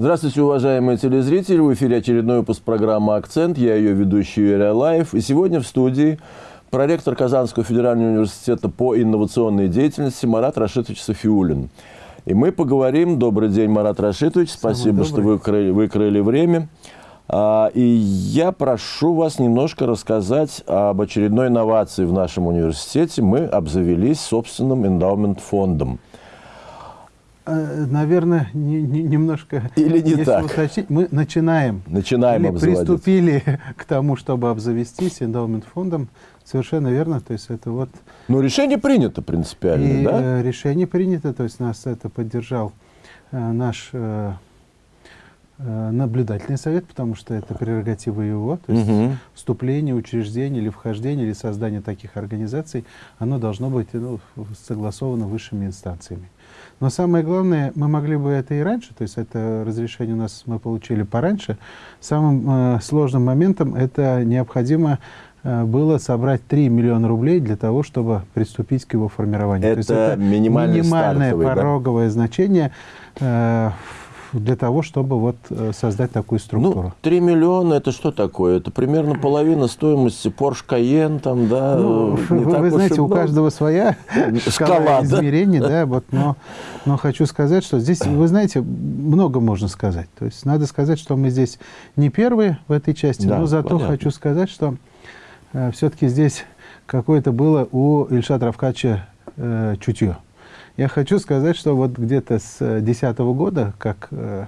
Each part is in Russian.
Здравствуйте, уважаемые телезрители. В эфире очередной выпуск программы «Акцент». Я ее ведущий Юрий Алаев. И сегодня в студии проректор Казанского федерального университета по инновационной деятельности Марат Рашитович Софиулин. И мы поговорим. Добрый день, Марат Рашитович. Спасибо, что вы выкрыли, выкрыли время. А, и я прошу вас немножко рассказать об очередной инновации в нашем университете. Мы обзавелись собственным эндаумент-фондом. Э, наверное, не, не, немножко... Или не так? Уточнить, мы начинаем. Начинаем Или приступили к тому, чтобы обзавестись эндаумент-фондом. Совершенно верно. То есть это вот... Ну, решение принято принципиально, и, да? Э, решение принято. То есть нас это поддержал э, наш э, наблюдательный совет, потому что это прерогатива его. То есть угу. вступление, учреждение или вхождение, или создание таких организаций, оно должно быть ну, согласовано высшими инстанциями. Но самое главное, мы могли бы это и раньше, то есть это разрешение у нас мы получили пораньше. Самым э, сложным моментом это необходимо э, было собрать 3 миллиона рублей для того, чтобы приступить к его формированию. Это, то есть это минимальное пороговое да? значение э, для того, чтобы вот э, создать такую структуру? Ну, 3 миллиона – это что такое? Это примерно половина стоимости Porsche Cayenne, там, да? Ну, вы, вы знаете, у каждого своя шкала измерений, да, вот, но, но хочу сказать, что здесь, вы знаете, много можно сказать. То есть надо сказать, что мы здесь не первые в этой части, да, но зато понятно. хочу сказать, что э, все-таки здесь какое-то было у Ильшата Равкача э, чутье. Я хочу сказать, что вот где-то с 2010 года, как э,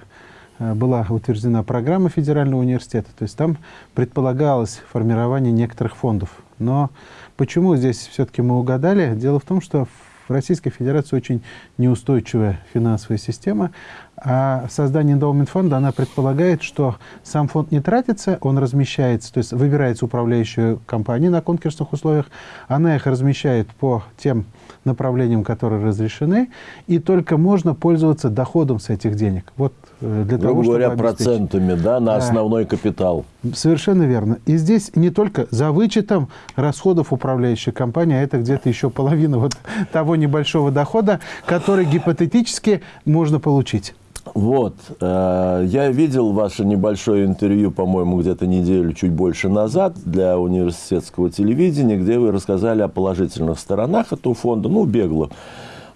э, была утверждена программа федерального университета, то есть там предполагалось формирование некоторых фондов. Но почему здесь все-таки мы угадали? Дело в том, что в Российской Федерации очень неустойчивая финансовая система, а создание эндаумент фонда, она предполагает, что сам фонд не тратится, он размещается, то есть выбирается управляющая компания на конкурсных условиях, она их размещает по тем направлениям, которые разрешены, и только можно пользоваться доходом с этих денег. Вот э, для того, говоря, чтобы процентами да, на основной капитал. Совершенно верно. И здесь не только за вычетом расходов управляющей компании, а это где-то еще половина вот того небольшого дохода, который гипотетически можно получить. Вот, э, я видел ваше небольшое интервью, по-моему, где-то неделю, чуть больше назад для университетского телевидения, где вы рассказали о положительных сторонах этого фонда, ну, бегло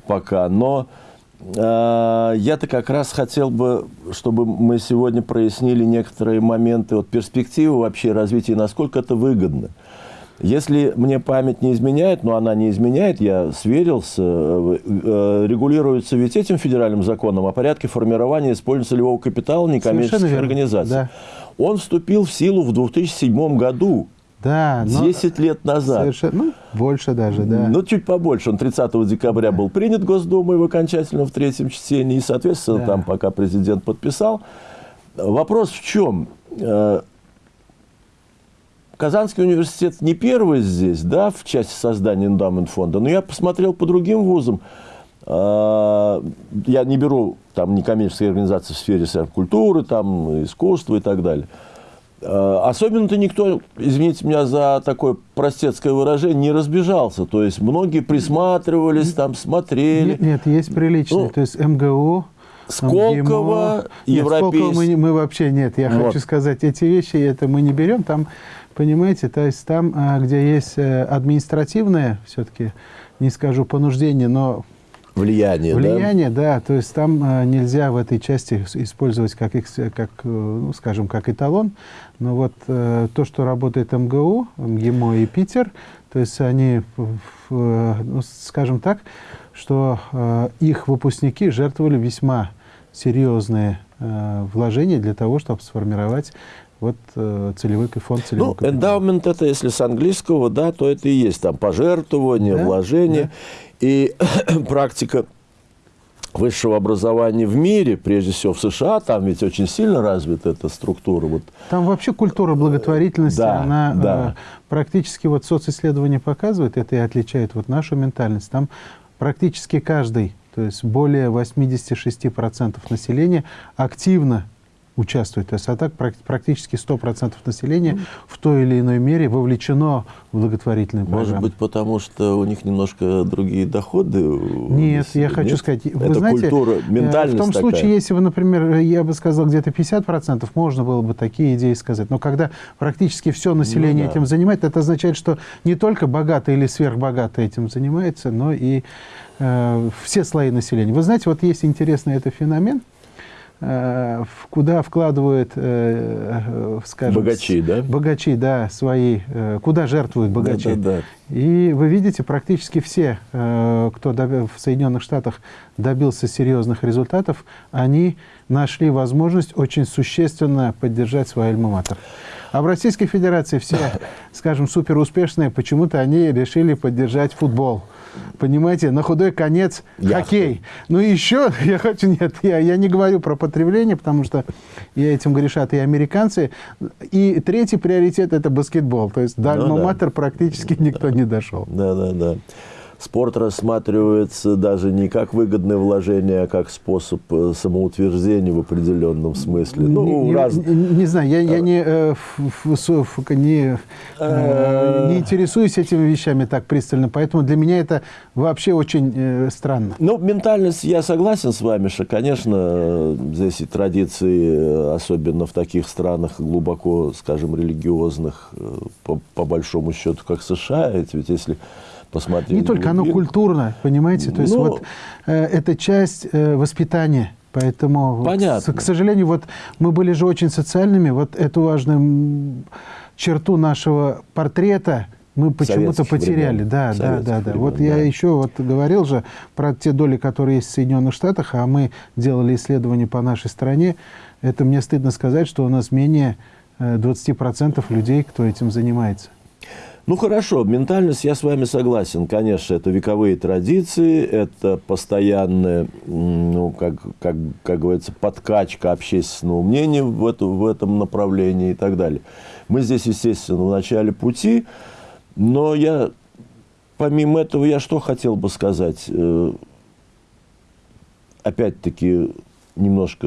пока, но э, я-то как раз хотел бы, чтобы мы сегодня прояснили некоторые моменты, вот перспективы вообще развития, насколько это выгодно. Если мне память не изменяет, но она не изменяет, я сверился, э, э, регулируется ведь этим федеральным законом о порядке формирования и использования целевого капитала некоммерческих организаций. Да. Он вступил в силу в 2007 году. Да, 10 лет назад. Совершенно, ну, больше даже, да. Ну, чуть побольше. Он 30 декабря был принят Госдумой в окончательном в третьем чтении. И, соответственно, да. там пока президент подписал. Вопрос в чем? Казанский университет не первый здесь, да, в части создания эндамент фонда, но я посмотрел по другим вузам. А, я не беру там некоммерческие организации в сфере культуры, там, искусства и так далее. А, особенно-то никто, извините меня за такое простецкое выражение, не разбежался. То есть многие присматривались, там смотрели. Нет, нет есть приличные. Ну, То есть МГУ, Сколково, Европейский. Нет, мы, мы вообще нет. Я вот. хочу сказать, эти вещи это мы не берем. Там Понимаете, то есть там, а, где есть э, административное, все-таки, не скажу понуждение, но влияние, влияние, да? да, то есть там а, нельзя в этой части использовать как, как э, ну, скажем, как эталон, но вот э, то, что работает МГУ, МГИМО и Питер, то есть они, ну, скажем так, что их выпускники жертвовали весьма серьезные вложения для того, чтобы сформировать вот э, целевой фонд целевой Ну, эндаумент это, если с английского, да, то это и есть там пожертвование, да, вложение. Да. И практика высшего образования в мире, прежде всего в США, там ведь очень сильно развита эта структура. Вот. Там вообще культура благотворительности, да, она да. Э, практически, вот социсследования показывают, это и отличает вот нашу ментальность. Там практически каждый, то есть более 86% населения активно участвует. То есть, а так практически 100% населения в той или иной мере вовлечено в благотворительную программу. Может быть, потому что у них немножко другие доходы? Нет, я хочу нет? сказать, вы Это знаете, культура, ментальность в том такая. случае, если вы, например, я бы сказал, где-то 50%, можно было бы такие идеи сказать. Но когда практически все население ну, да. этим занимает, это означает, что не только богатые или сверхбогатые этим занимаются, но и э, все слои населения. Вы знаете, вот есть интересный это феномен – Э, куда вкладывают, э, э, скажем... Богачи, да? Богачи, да, свои, куда жертвуют богачи. Да, да, да. И вы видите, практически все, кто в Соединенных Штатах добился серьезных результатов, они нашли возможность очень существенно поддержать свой альма-матер. А в Российской Федерации все, скажем, суперуспешные, почему-то они решили поддержать футбол понимаете, на худой конец Яхту. хоккей. Ну и еще, я хочу, нет, я, я не говорю про потребление, потому что я этим грешат и американцы. И третий приоритет – это баскетбол. То есть до ну, да. практически никто не дошел. Да, да, да спорт рассматривается даже не как выгодное вложение, а как способ э, самоутверждения в определенном смысле. Ну, не, раз... не, не знаю, я, я не, э, ф, не, э, не интересуюсь этими вещами так пристально, поэтому для меня это вообще очень странно. Ну, ментальность, я согласен с вами, что, конечно, здесь и традиции, особенно в таких странах глубоко, скажем, религиозных, по, по большому счету, как США, ведь если посмотреть. Не только, оно культурно, понимаете? То есть ну, вот э, это часть э, воспитания. Поэтому, Понятно. Вот, к сожалению, вот мы были же очень социальными. Вот эту важную черту нашего портрета мы почему-то потеряли. Времен. Да, да, да, да. вот да. я еще вот говорил же про те доли, которые есть в Соединенных Штатах, а мы делали исследования по нашей стране. Это мне стыдно сказать, что у нас менее 20% э, людей, кто этим занимается. Ну хорошо, ментальность, я с вами согласен. Конечно, это вековые традиции, это постоянная, ну, как, как, как говорится, подкачка общественного мнения в, эту, в этом направлении и так далее. Мы здесь, естественно, в начале пути, но я, помимо этого, я что хотел бы сказать? Э, опять-таки, немножко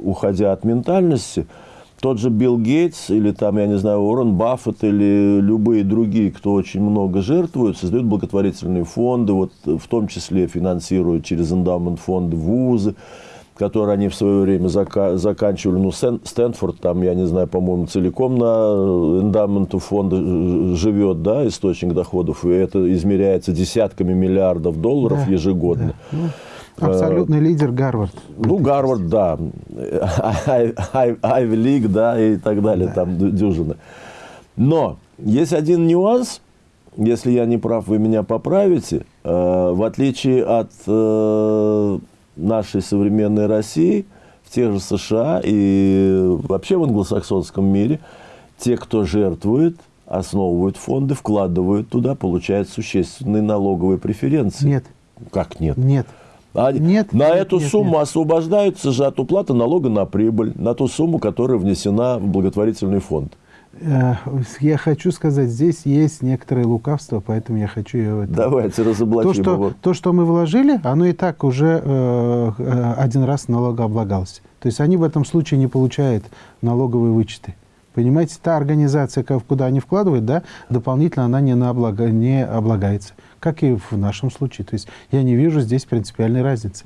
уходя от ментальности – тот же Билл Гейтс или там, я не знаю, Уоррен Баффет или любые другие, кто очень много жертвуют, создают благотворительные фонды, вот в том числе финансируют через эндаумент фонды вузы, которые они в свое время зака заканчивали. Ну, Стэнфорд, там, я не знаю, по-моему, целиком на эндаменту фонда живет, да, источник доходов, и это измеряется десятками миллиардов долларов да, ежегодно. Да. Абсолютный лидер Гарвард. Ну, Гарвард, да. Айви Лиг, да, и так далее, да. там дюжина. Но есть один нюанс, если я не прав, вы меня поправите. Э, в отличие от э, нашей современной России, в тех же США и вообще в англосаксонском мире, те, кто жертвует, основывают фонды, вкладывают туда, получают существенные налоговые преференции. Нет. Как нет? Нет. А нет, на нет, эту нет, сумму нет. освобождаются же от уплаты налога на прибыль, на ту сумму, которая внесена в благотворительный фонд. Э, я хочу сказать, здесь есть некоторое лукавство, поэтому я хочу ее... Давайте разоблачим то, что, его. То, что мы вложили, оно и так уже э, э, один раз налогооблагалось. То есть они в этом случае не получают налоговые вычеты. Понимаете, та организация, куда они вкладывают, да, дополнительно она не, на облага, не облагается как и в нашем случае. То есть я не вижу здесь принципиальной разницы.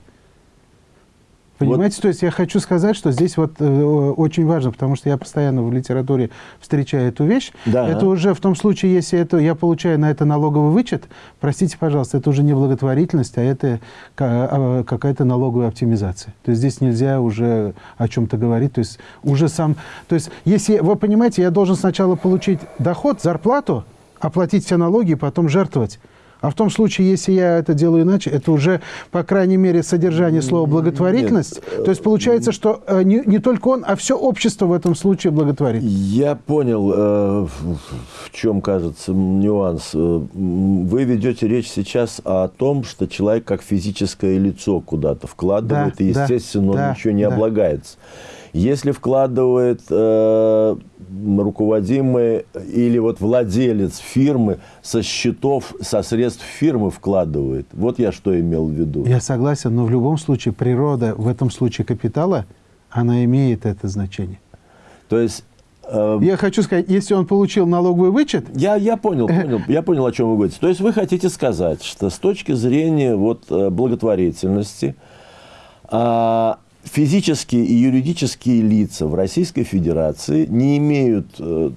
Понимаете, вот. то есть я хочу сказать, что здесь вот э, очень важно, потому что я постоянно в литературе встречаю эту вещь. Да. Это уже в том случае, если это, я получаю на это налоговый вычет, простите, пожалуйста, это уже не благотворительность, а это а, какая-то налоговая оптимизация. То есть здесь нельзя уже о чем-то говорить. То есть уже сам, то есть если вы понимаете, я должен сначала получить доход, зарплату, оплатить все налоги и потом жертвовать. А в том случае, если я это делаю иначе, это уже, по крайней мере, содержание слова «благотворительность». Нет. То есть получается, что э, не, не только он, а все общество в этом случае благотворит. Я понял, э, в чем, кажется, нюанс. Э, вы ведете речь сейчас о том, что человек как физическое лицо куда-то вкладывает, да, и, естественно, да, он ничего не да. облагается. Если вкладывает э, руководимый или вот владелец фирмы со счетов, со средств фирмы вкладывает, вот я что имел в виду. Я согласен, но в любом случае природа, в этом случае капитала, она имеет это значение. То есть Эм, я хочу сказать, если он получил налоговый вычет... Я, я понял, понял, я понял, о чем вы говорите. То есть вы хотите сказать, что с точки зрения вот, э, благотворительности а, физические и юридические лица в Российской Федерации не имеют, э,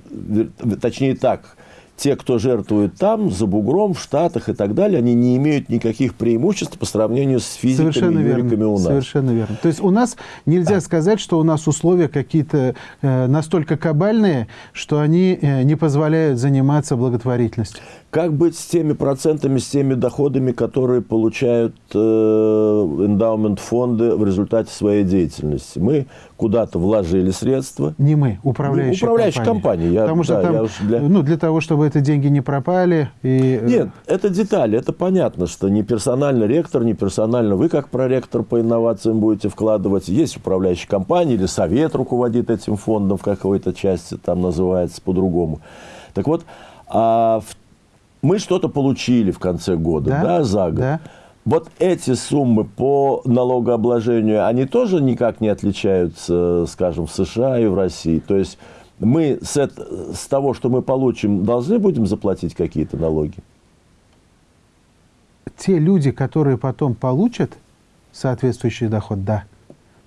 точнее так, те, кто жертвует там, за бугром, в Штатах и так далее, они не имеют никаких преимуществ по сравнению с физиками Совершенно и верно. у нас. Совершенно верно. То есть у нас нельзя а. сказать, что у нас условия какие-то э, настолько кабальные, что они э, не позволяют заниматься благотворительностью. Как быть с теми процентами, с теми доходами, которые получают эндаумент фонды в результате своей деятельности? Мы куда-то вложили средства. Не мы, управляющая, ну, управляющая компания. компания. Я, Потому что да, там, для... ну, для того, чтобы эти деньги не пропали. И... Э, Нет, это детали. Это понятно, что не персонально ректор, не персонально вы, как проректор по инновациям, будете вкладывать. Есть управляющая компания или совет руководит этим фондом в какой-то части, там называется по-другому. Так вот, а в мы что-то получили в конце года, да, да за год. Да. Вот эти суммы по налогообложению, они тоже никак не отличаются, скажем, в США и в России. То есть мы с, это, с того, что мы получим, должны будем заплатить какие-то налоги? Те люди, которые потом получат соответствующий доход, да.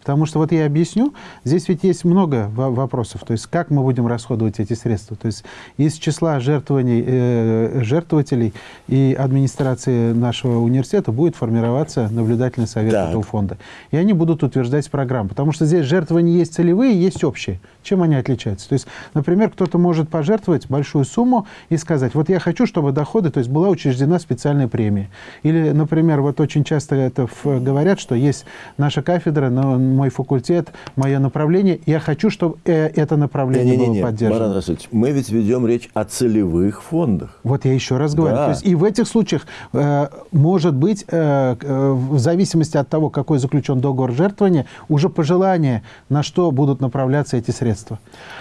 Потому что, вот я объясню, здесь ведь есть много вопросов. То есть, как мы будем расходовать эти средства. То есть, из числа жертвований, э, жертвователей и администрации нашего университета будет формироваться наблюдательный совет так. этого фонда. И они будут утверждать программу. Потому что здесь жертвования есть целевые, есть общие. Чем они отличаются? То есть, например, кто-то может пожертвовать большую сумму и сказать, вот я хочу, чтобы доходы, то есть была учреждена специальная премия. Или, например, вот очень часто это говорят, что есть наша кафедра, но мой факультет, мое направление. Я хочу, чтобы э, это направление не, не, не, было поддержано. Марат Расулович, мы ведь ведем речь о целевых фондах. Вот я еще раз говорю. Да. То есть и в этих случаях э, может быть, э, э, в зависимости от того, какой заключен договор жертвования, уже пожелание, на что будут направляться эти средства.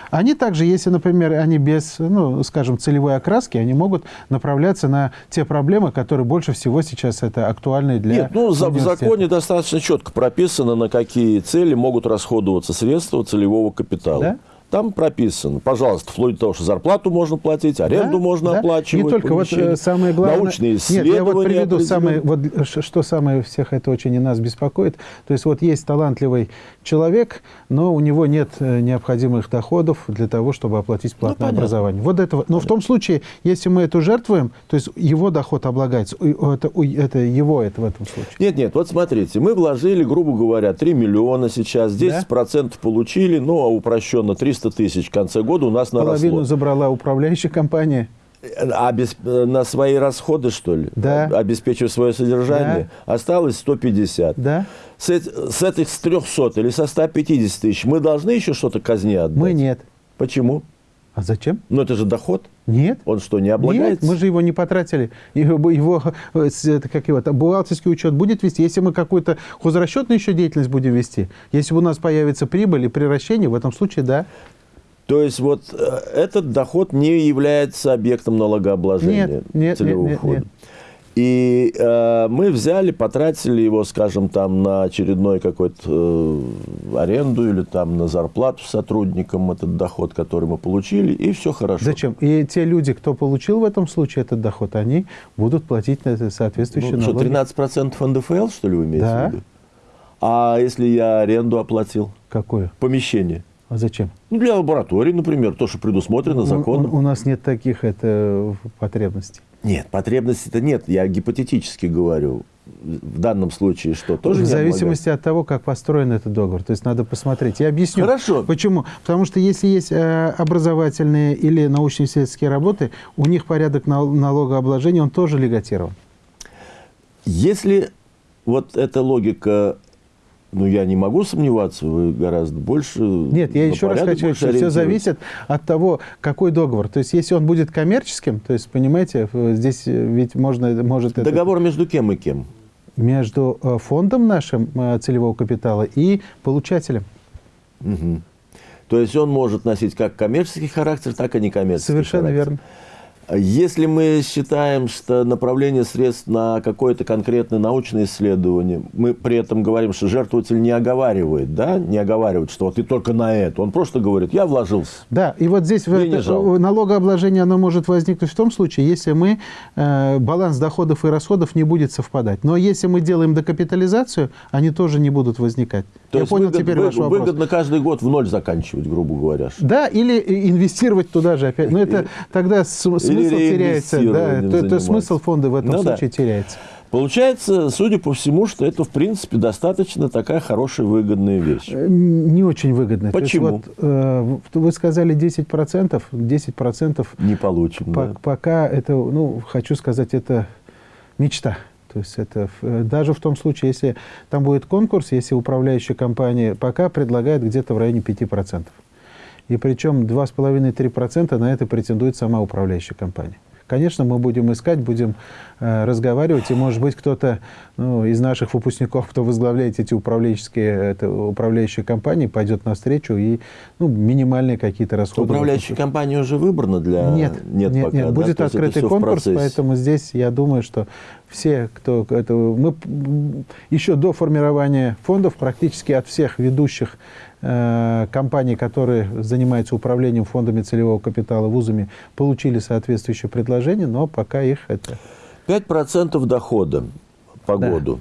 Они также, если, например, они без, ну, скажем, целевой окраски, они могут направляться на те проблемы, которые больше всего сейчас это актуальны для Нет, ну, в законе достаточно четко прописано, на какие цели могут расходоваться средства целевого капитала. Да? Там прописано, пожалуйста, вплоть до того, что зарплату можно платить, аренду да, можно да. оплачивать. Не только, вот э, самое главное... Научные исследования. Нет, я вот приведу самое, вот, что самое всех это очень и нас беспокоит. То есть вот есть талантливый человек, но у него нет э, необходимых доходов для того, чтобы оплатить ну, платное ну, образование. Вот этого. Но в том случае, если мы это жертвуем, то есть его доход облагается, это, это его это в этом случае. Нет, нет, вот смотрите, мы вложили, грубо говоря, 3 миллиона сейчас, 10% да? получили, ну, а упрощенно 300 300 тысяч в конце года у нас наросло. Половину забрала управляющая компания. Обесп... На свои расходы, что ли? Да. Обеспечив свое содержание? Да. Осталось 150. Да. С, с этих с 300 или со 150 тысяч мы должны еще что-то казне отдать? Мы нет. Почему? А зачем? Ну, это же доход. Нет. Он что, не облагается? Нет, мы же его не потратили. Его, его, это, как его бухгалтерский учет будет вести. Если мы какую-то хозрасчетную еще деятельность будем вести, если у нас появится прибыль и превращение, в этом случае да. То есть вот э, этот доход не является объектом налогообложения нет, нет, целевого нет, входа. Нет, нет. И э, мы взяли, потратили его, скажем, там на очередной какой-то э, аренду или там на зарплату сотрудникам, этот доход, который мы получили, и все хорошо. Зачем? И те люди, кто получил в этом случае этот доход, они будут платить на это соответствующие ну, налоги. Что, 13% НДФЛ, что ли, вы имеете да. в виду? А если я аренду оплатил? Какое? Помещение. А зачем? Ну, для лаборатории, например, то, что предусмотрено законом. У, у нас нет таких это, потребностей. Нет, потребностей-то нет. Я гипотетически говорю. В данном случае что? Тоже в зависимости от того, как построен этот договор. То есть надо посмотреть. Я объясню. Хорошо. Почему? Потому что если есть э, образовательные или научно-исследовательские работы, у них порядок налогообложения, он тоже легатирован. Если вот эта логика ну, я не могу сомневаться, вы гораздо больше... Нет, я еще раз хочу, что все зависит от того, какой договор. То есть, если он будет коммерческим, то есть, понимаете, здесь ведь можно... может Договор это... между кем и кем? Между э, фондом нашим э, целевого капитала и получателем. Угу. То есть, он может носить как коммерческий характер, так и некоммерческий Совершенно характер. верно. Если мы считаем, что направление средств на какое-то конкретное научное исследование, мы при этом говорим, что жертвователь не оговаривает, да, не оговаривает, что вот ты только на это. Он просто говорит, я вложился. Да, и вот здесь это, налогообложение оно может возникнуть в том случае, если мы э, баланс доходов и расходов не будет совпадать. Но если мы делаем докапитализацию, они тоже не будут возникать. То Я понял выгод, теперь вы, ваш вопрос. Выгодно каждый год в ноль заканчивать, грубо говоря. Да, или инвестировать туда же опять. Но это тогда смысл теряется. Да, то, то смысл фонда в этом ну, случае да. теряется. Получается, судя по всему, что это, в принципе, достаточно такая хорошая, выгодная вещь. Э, не очень выгодная. Почему? вот, э, вы сказали 10%. 10% не получим. По, да. Пока это, ну, хочу сказать, это мечта. То есть это э, даже в том случае, если там будет конкурс, если управляющая компания пока предлагает где-то в районе 5%. И причем 2,5-3% на это претендует сама управляющая компания. Конечно, мы будем искать, будем э, разговаривать, и, может быть, кто-то ну, из наших выпускников, кто возглавляет эти управленческие, это, управляющие компании, пойдет навстречу и ну, минимальные какие-то расходы. Управляющая компания уже выбрана для... Нет, нет, нет, пока, нет. Да? будет открытый конкурс, поэтому здесь я думаю, что все, кто... Это, мы еще до формирования фондов практически от всех ведущих Э, компании, которые занимаются управлением фондами целевого капитала вузами, получили соответствующее предложение, но пока их это... 5% дохода по да. году.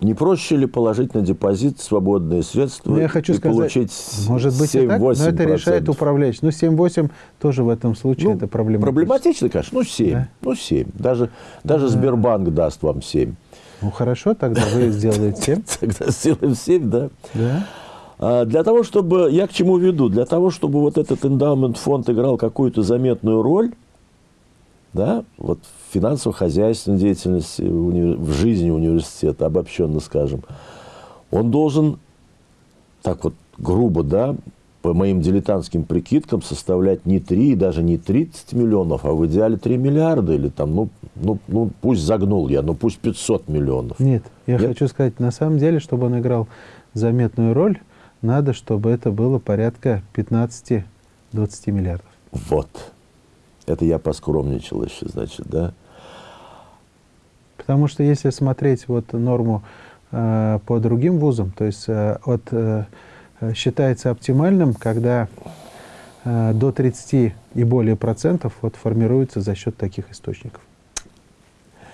Не проще ли положить на депозит свободные средства ну, я хочу и сказать, получить может быть 7, и так, но это решает управляющий. Ну, 7-8 тоже в этом случае ну, это проблематично. Проблематично, конечно. Ну, 7. Да? Ну, 7. Даже, даже да. Сбербанк даст вам 7. Ну, хорошо, тогда вы сделаете 7. Тогда сделаем 7, да. Да. А, для того, чтобы, я к чему веду, для того, чтобы вот этот эндаумент фонд играл какую-то заметную роль, да, вот в финансово-хозяйственной деятельности, в жизни университета, обобщенно скажем, он должен, так вот грубо, да, по моим дилетантским прикидкам, составлять не 3, даже не 30 миллионов, а в идеале 3 миллиарда, или там, ну, ну, ну пусть загнул я, ну пусть 500 миллионов. Нет, я Нет? хочу сказать, на самом деле, чтобы он играл заметную роль, надо, чтобы это было порядка 15-20 миллиардов. Вот. Это я поскромничал еще, значит, да? Потому что если смотреть вот норму э, по другим вузам, то есть э, от, э, считается оптимальным, когда э, до 30 и более процентов вот, формируется за счет таких источников.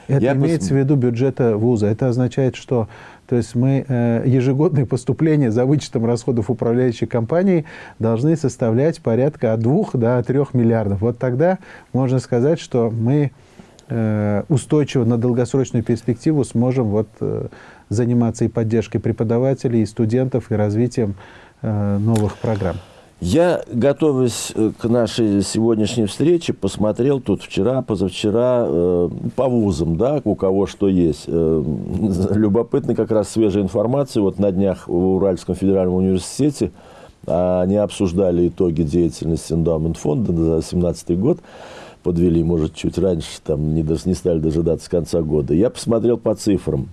Это Я имеется пос... в виду бюджета вуза. Это означает, что то есть мы э, ежегодные поступления за вычетом расходов управляющей компании должны составлять порядка от 2 до 3 миллиардов. Вот тогда можно сказать, что мы устойчиво на долгосрочную перспективу сможем вот, э, заниматься и поддержкой преподавателей, и студентов, и развитием новых программ. Я, готовясь э, к нашей сегодняшней встрече, посмотрел тут вчера, позавчера э, по вузам, да, у кого что есть. Э, любопытно как раз свежая информация. Вот на днях в Уральском федеральном университете а, они обсуждали итоги деятельности эндаумент фонда за 2017 год. Подвели, может, чуть раньше, там не, не стали дожидаться конца года. Я посмотрел по цифрам.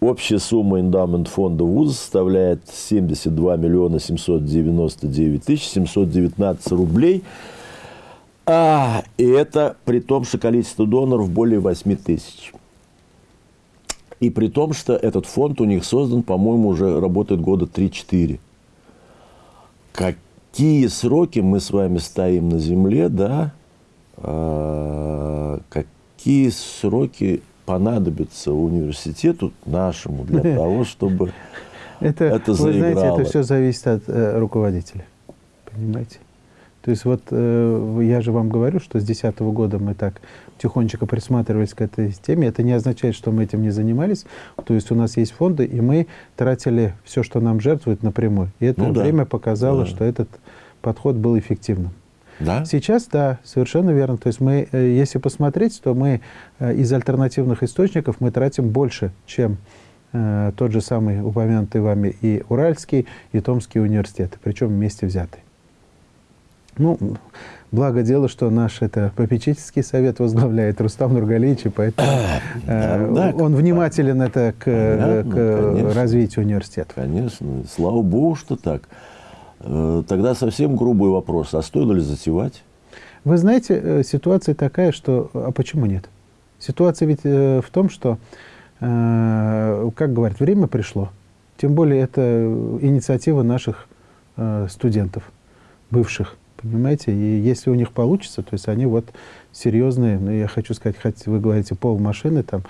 Общая сумма эндаумент фонда вуза составляет 72 миллиона 799 тысяч 719 рублей. А, и это при том, что количество доноров более 8 тысяч. И при том, что этот фонд у них создан, по-моему, уже работает года 3-4. Какие сроки мы с вами стоим на земле, да? А, какие сроки понадобится университету нашему для того, чтобы это, это заиграло. Вы знаете, это все зависит от э, руководителя. Понимаете? То есть вот э, я же вам говорю, что с 2010 года мы так тихонечко присматривались к этой теме. Это не означает, что мы этим не занимались. То есть у нас есть фонды, и мы тратили все, что нам жертвуют, напрямую. И это ну, время да. показало, да. что этот подход был эффективным. Да? Сейчас, да, совершенно верно. То есть мы, э, если посмотреть, то мы э, из альтернативных источников мы тратим больше, чем э, тот же самый упомянутый вами и Уральский, и Томский университеты, причем вместе взятые. Ну, благо дело, что наш это попечительский совет возглавляет Рустам Нургалевич, и поэтому э, да, он внимателен это к, понятно, к развитию университета. Конечно, слава богу, что так. Э, тогда совсем грубый вопрос. А стоило ли затевать? Вы знаете, э, ситуация такая, что... А почему нет? Ситуация ведь э, в том, что, э, как говорят, время пришло. Тем более это инициатива наших студентов, бывших, понимаете? И если у них получится, то есть они вот серьезные, ну, я хочу сказать, хоть вы говорите пол машины там,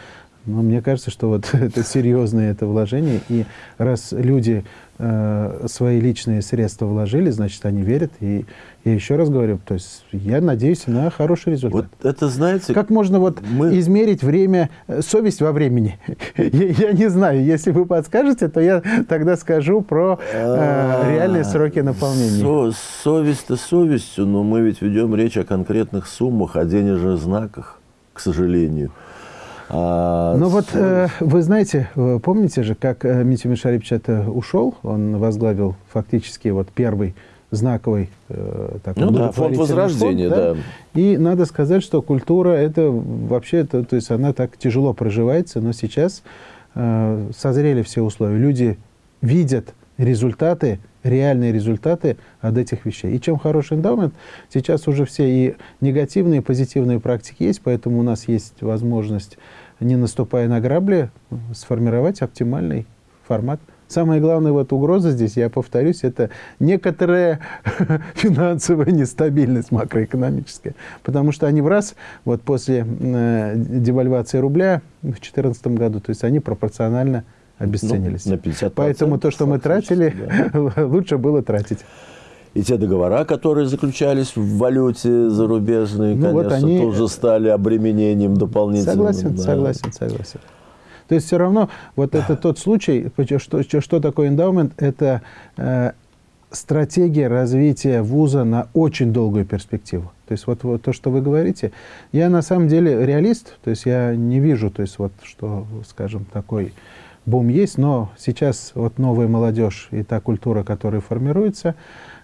но мне кажется, что вот это серьезное это вложение. И раз люди э, свои личные средства вложили, значит, они верят. И я еще раз говорю, то есть я надеюсь на хороший результат. Вот это, знаете... Как можно вот мы... измерить время, э, совесть во времени? я, я не знаю. Если вы подскажете, то я тогда скажу про э, реальные сроки наполнения. Со совесть-то совестью, но мы ведь ведем речь о конкретных суммах, о денежных знаках, к сожалению. А, ну вот, э, вы знаете, помните же, как э, Митя Мишарипович это ушел, он возглавил фактически вот первый знаковый э, такой ну, да, фонд возрождения, фонд, да? да. И надо сказать, что культура это вообще, это, то есть она так тяжело проживается, но сейчас э, созрели все условия. Люди видят результаты реальные результаты от этих вещей. И чем хороший эндаумент, сейчас уже все и негативные, и позитивные практики есть, поэтому у нас есть возможность, не наступая на грабли, сформировать оптимальный формат. Самая главная вот угроза здесь, я повторюсь, это некоторая финансовая нестабильность макроэкономическая. Потому что они в раз, вот после э, девальвации рубля в 2014 году, то есть они пропорционально обесценились. Ну, на 50 Поэтому то, что мы тратили, да. лучше было тратить. И те договора, которые заключались в валюте зарубежной, ну, конечно, вот они... тоже стали обременением дополнительным. Согласен, да. согласен, согласен. То есть все равно вот это тот случай, что, что такое эндаумент, это э, стратегия развития вуза на очень долгую перспективу. То есть вот, вот то, что вы говорите, я на самом деле реалист, то есть я не вижу, то есть вот что, скажем, такой бум есть, но сейчас вот новая молодежь и та культура, которая формируется,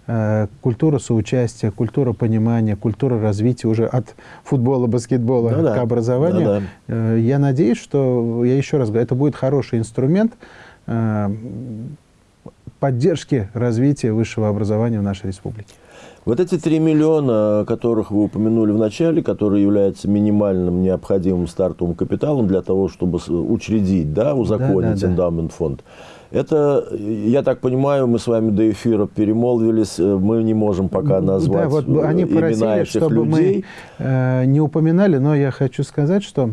э, культура соучастия, культура понимания, культура развития уже от футбола, баскетбола ну, к да. образованию. Да, да. Э, я надеюсь, что, я еще раз говорю, это будет хороший инструмент э, поддержки развития высшего образования в нашей республике. Вот эти 3 миллиона, которых вы упомянули в начале, которые являются минимальным необходимым стартовым капиталом для того, чтобы учредить, да, узаконить да, да, эндаумент фонд, это, я так понимаю, мы с вами до эфира перемолвились, э, мы не можем пока назвать да, вот они имена просили, этих чтобы людей. мы э, не упоминали, но я хочу сказать, что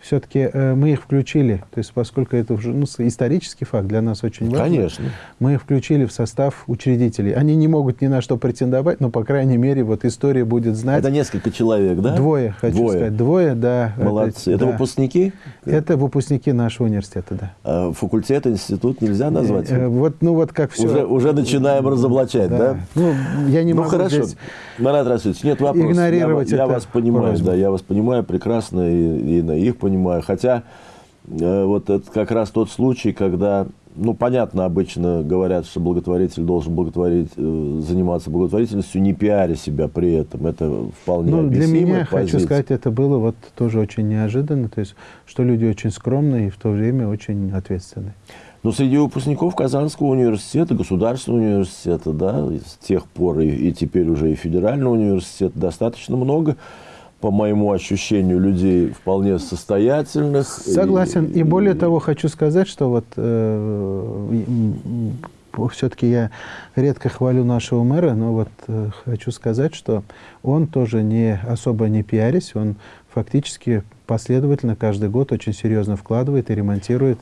все-таки э, мы их включили, то есть поскольку это уже ну, исторический факт для нас очень важно, Конечно. мы их включили в состав учредителей. Они не могут ни на что претендовать, но, по крайней мере, вот история будет знать. Это несколько человек, да? Двое, хочу Двое. сказать. Двое, да. Молодцы. Это, это да. выпускники? Это выпускники нашего университета, да. А факультет, институт нельзя назвать? Э, вот, ну вот как все. Уже, уже начинаем разоблачать, да? да? Ну, я не ну, могу хорошо. здесь Марат Расулович, нет вопросов. Игнорировать я, я вас понимаю, просьбу. да, я вас понимаю прекрасно и, и на их понимаю. Хотя э, вот это как раз тот случай, когда, ну, понятно, обычно говорят, что благотворитель должен благотворить, э, заниматься благотворительностью, не пиаря себя при этом. Это вполне ну, Для меня, позиция. хочу сказать, это было вот тоже очень неожиданно. То есть, что люди очень скромные и в то время очень ответственные. Но среди выпускников Казанского университета, государственного университета, да, с тех пор и, и теперь уже и федерального университета достаточно много по моему ощущению, людей вполне состоятельных. Согласен. И, и более того, хочу сказать, что вот э, все-таки я редко хвалю нашего мэра, но вот э, хочу сказать, что он тоже не особо не пиарись, он фактически последовательно каждый год очень серьезно вкладывает и ремонтирует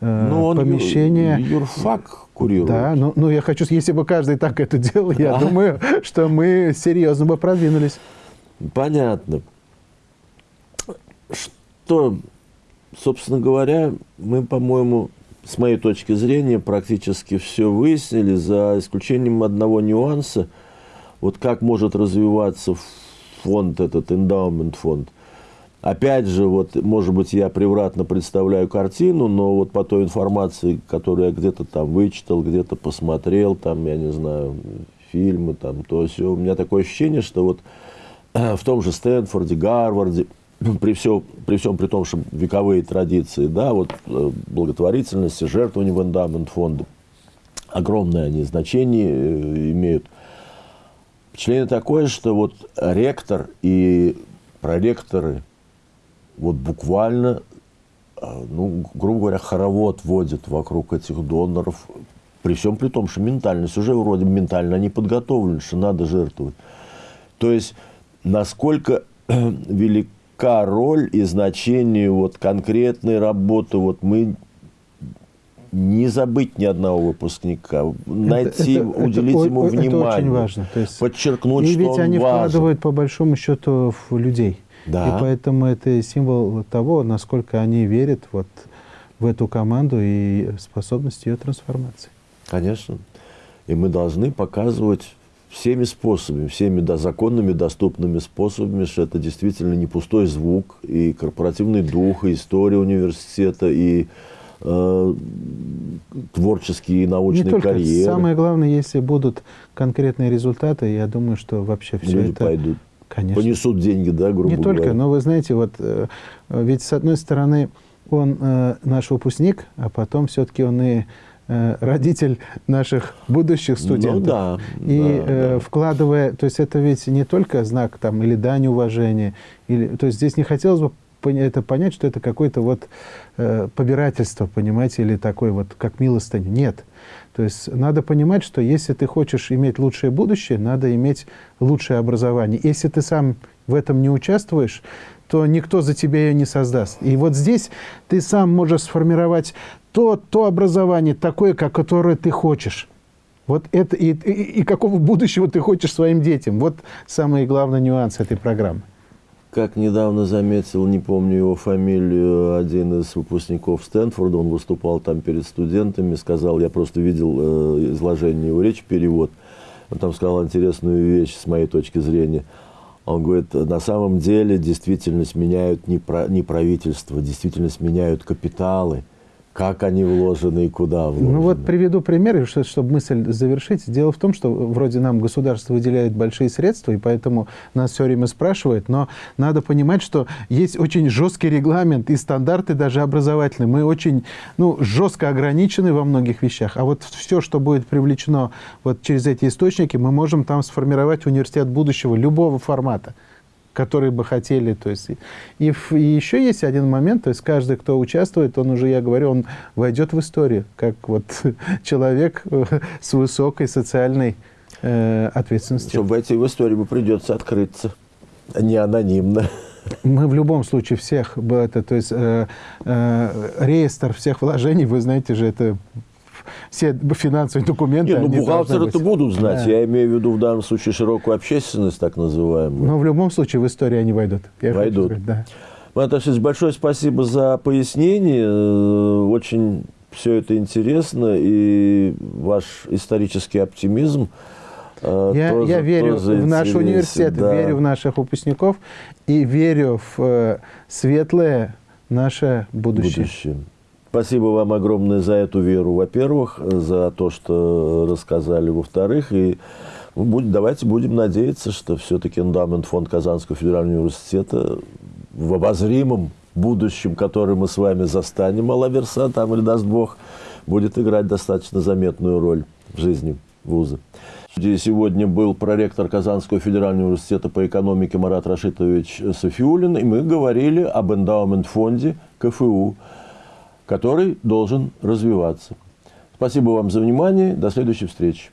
э, ну, он помещение. Юрфак курирует. Да, ну, ну я хочу, если бы каждый так это делал, я думаю, что мы серьезно бы продвинулись. Понятно. Что, собственно говоря, мы, по-моему, с моей точки зрения, практически все выяснили, за исключением одного нюанса. Вот как может развиваться фонд, этот эндаумент фонд. Опять же, вот, может быть, я превратно представляю картину, но вот по той информации, которую я где-то там вычитал, где-то посмотрел, там, я не знаю, фильмы, там, то все, у меня такое ощущение, что вот в том же Стэнфорде, Гарварде, при, все, при всем при том, что вековые традиции, да, вот э, благотворительности, жертвования в эндамент фонда, огромное они значение э, имеют. Впечатление такое, что вот ректор и проректоры вот буквально, ну, грубо говоря, хоровод водят вокруг этих доноров, при всем при том, что ментальность уже вроде ментально не подготовлена, что надо жертвовать. То есть, насколько велика роль и значение вот конкретной работы, вот мы не забыть ни одного выпускника, найти, это, уделить это, ему это внимание, это очень важно. То есть, подчеркнуть, и что ведь они важен. вкладывают по большому счету в людей. Да. И поэтому это символ того, насколько они верят вот в эту команду и способность ее трансформации. Конечно. И мы должны показывать всеми способами, всеми да, законными, доступными способами, что это действительно не пустой звук, и корпоративный дух, и история университета, и э, творческие и научные не только. карьеры. Самое главное, если будут конкретные результаты, я думаю, что вообще все Люди это... пойдут. Конечно. Понесут деньги, да, грубо Не говоря. только, но вы знаете, вот э, ведь с одной стороны он э, наш выпускник, а потом все-таки он и родитель наших будущих студентов. Ну, да, и да, э, да. вкладывая, то есть это ведь не только знак там или дань уважения, или, то есть здесь не хотелось бы это понять, что это какое-то вот э, побирательство, понимаете, или такой вот, как милостыню. Нет. То есть надо понимать, что если ты хочешь иметь лучшее будущее, надо иметь лучшее образование. Если ты сам в этом не участвуешь, то никто за тебя ее не создаст. И вот здесь ты сам можешь сформировать то, то образование такое, как, которое ты хочешь. Вот это и, и, и какого будущего ты хочешь своим детям. Вот самый главный нюанс этой программы. Как недавно заметил, не помню его фамилию, один из выпускников Стэнфорда, он выступал там перед студентами, сказал, я просто видел э, изложение его речи, перевод, он там сказал интересную вещь с моей точки зрения. Он говорит, на самом деле действительность меняют не, про, не правительство, действительность меняют капиталы – как они вложены и куда вложены? Ну вот приведу пример, чтобы мысль завершить. Дело в том, что вроде нам государство выделяет большие средства, и поэтому нас все время спрашивают, но надо понимать, что есть очень жесткий регламент и стандарты даже образовательные. Мы очень ну, жестко ограничены во многих вещах, а вот все, что будет привлечено вот через эти источники, мы можем там сформировать университет будущего любого формата которые бы хотели. То есть, и, и еще есть один момент, то есть каждый, кто участвует, он уже, я говорю, он войдет в историю, как вот человек э, с высокой социальной э, ответственностью. Чтобы войти в историю, бы придется открыться, а не анонимно. Мы в любом случае всех, это, то есть э, э, реестр всех вложений, вы знаете же, это все финансовые документы. Нет, ну бухгалтеры это будут знать. Да. Я имею в виду в данном случае широкую общественность, так называемую. Но в любом случае в историю они войдут. Я войдут. Сказать, да. Маташевич, большое спасибо за пояснение. Э, очень все это интересно. И ваш исторический оптимизм э, я, тоже, я верю тоже в наш университет, да. верю в наших выпускников и верю в э, светлое наше будущее. будущее. Спасибо вам огромное за эту веру, во-первых, за то, что рассказали, во-вторых, и ну, давайте будем надеяться, что все-таки эндамент фонд Казанского федерального университета в обозримом будущем, которое мы с вами застанем, Алаверса, там или даст Бог, будет играть достаточно заметную роль в жизни вуза. Сегодня был проректор Казанского федерального университета по экономике Марат Рашитович Софиулин, и мы говорили об эндаумент-фонде КФУ который должен развиваться. Спасибо вам за внимание. До следующей встречи.